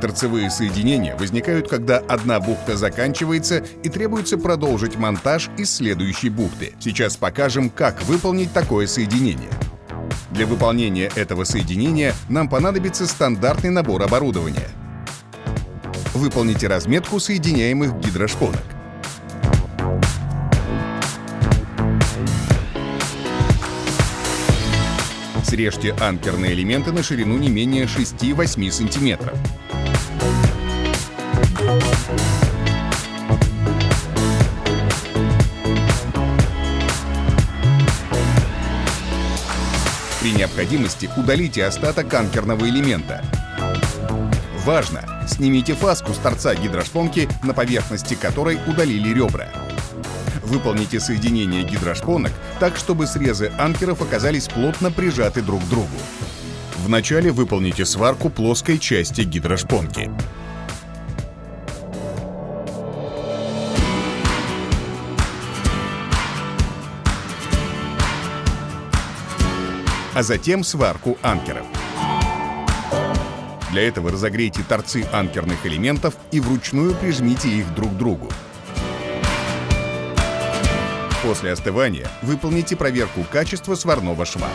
Торцевые соединения возникают, когда одна бухта заканчивается и требуется продолжить монтаж из следующей бухты. Сейчас покажем, как выполнить такое соединение. Для выполнения этого соединения нам понадобится стандартный набор оборудования. Выполните разметку соединяемых гидрошпонок. Срежьте анкерные элементы на ширину не менее 6-8 см. При необходимости удалите остаток анкерного элемента. Важно! Снимите фаску с торца гидрошпонки, на поверхности которой удалили ребра. Выполните соединение гидрошпонок так, чтобы срезы анкеров оказались плотно прижаты друг к другу. Вначале выполните сварку плоской части гидрошпонки. а затем сварку анкеров. Для этого разогрейте торцы анкерных элементов и вручную прижмите их друг к другу. После остывания выполните проверку качества сварного шва.